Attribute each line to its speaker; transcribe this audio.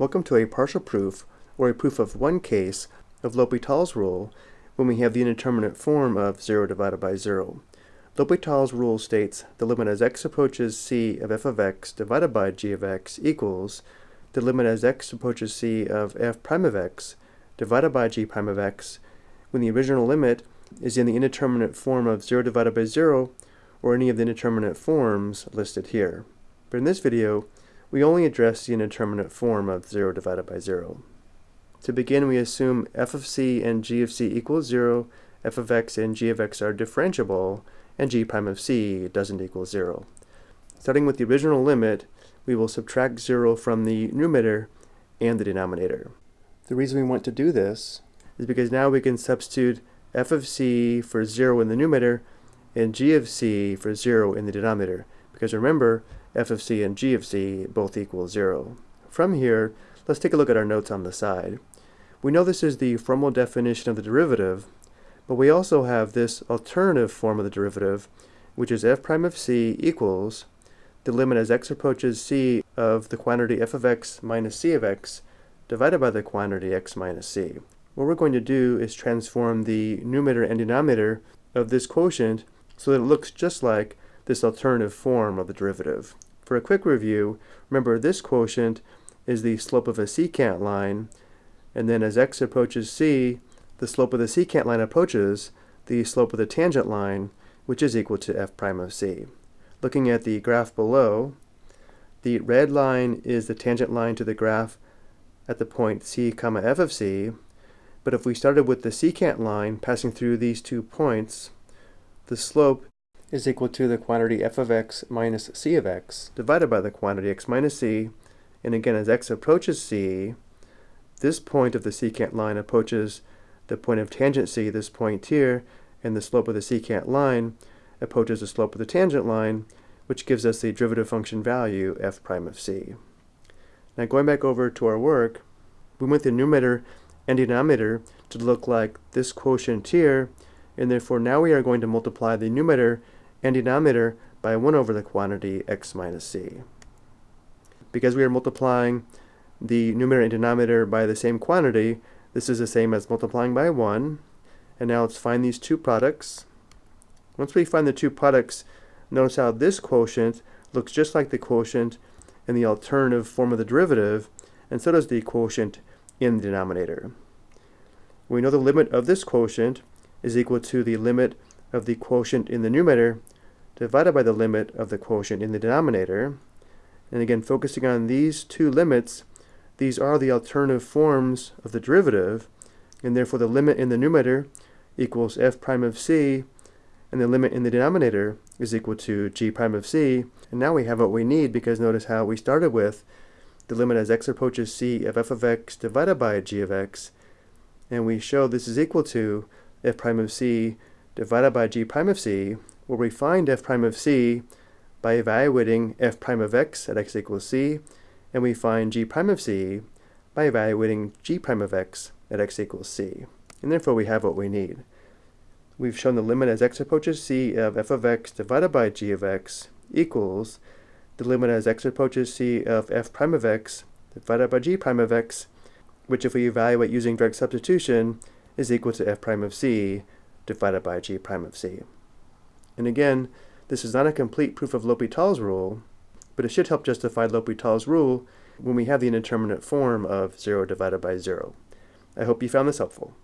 Speaker 1: Welcome to a partial proof, or a proof of one case, of L'Hopital's rule when we have the indeterminate form of 0 divided by 0. L'Hopital's rule states the limit as x approaches c of f of x divided by g of x equals the limit as x approaches c of f prime of x divided by g prime of x when the original limit is in the indeterminate form of 0 divided by 0 or any of the indeterminate forms listed here. But in this video, we only address the indeterminate form of 0 divided by 0. To begin, we assume f of c and g of c equals 0, f of x and g of x are differentiable, and g prime of c doesn't equal 0. Starting with the original limit, we will subtract 0 from the numerator and the denominator. The reason we want to do this is because now we can substitute f of c for 0 in the numerator and g of c for 0 in the denominator. Because remember, f of c and g of c both equal 0. From here, let's take a look at our notes on the side. We know this is the formal definition of the derivative, but we also have this alternative form of the derivative, which is f prime of c equals the limit as x approaches c of the quantity f of x minus c of x divided by the quantity x minus c. What we're going to do is transform the numerator and denominator of this quotient so that it looks just like this alternative form of the derivative. For a quick review, remember this quotient is the slope of a secant line, and then as x approaches c, the slope of the secant line approaches the slope of the tangent line, which is equal to f prime of c. Looking at the graph below, the red line is the tangent line to the graph at the point c comma f of c, but if we started with the secant line passing through these two points, the slope is equal to the quantity f of x minus c of x divided by the quantity x minus c. And again, as x approaches c, this point of the secant line approaches the point of tangent c, this point here, and the slope of the secant line approaches the slope of the tangent line, which gives us the derivative function value f prime of c. Now going back over to our work, we want the numerator and denominator to look like this quotient here, and therefore now we are going to multiply the numerator and denominator by 1 over the quantity x minus c. Because we are multiplying the numerator and denominator by the same quantity, this is the same as multiplying by 1. And now let's find these two products. Once we find the two products, notice how this quotient looks just like the quotient in the alternative form of the derivative, and so does the quotient in the denominator. We know the limit of this quotient is equal to the limit of the quotient in the numerator divided by the limit of the quotient in the denominator. And again, focusing on these two limits, these are the alternative forms of the derivative, and therefore the limit in the numerator equals f prime of c, and the limit in the denominator is equal to g prime of c. And now we have what we need because notice how we started with the limit as x approaches c of f of x divided by g of x, and we show this is equal to f prime of c divided by g prime of c, where we find f prime of c by evaluating f prime of x at x equals c, and we find g prime of c by evaluating g prime of x at x equals c. And therefore we have what we need. We've shown the limit as x approaches c of f of x divided by g of x equals the limit as x approaches c of f prime of x divided by g prime of x, which if we evaluate using direct substitution is equal to f prime of c divided by g prime of c. And again, this is not a complete proof of L'Hopital's rule, but it should help justify L'Hopital's rule when we have the indeterminate form of 0 divided by 0. I hope you found this helpful.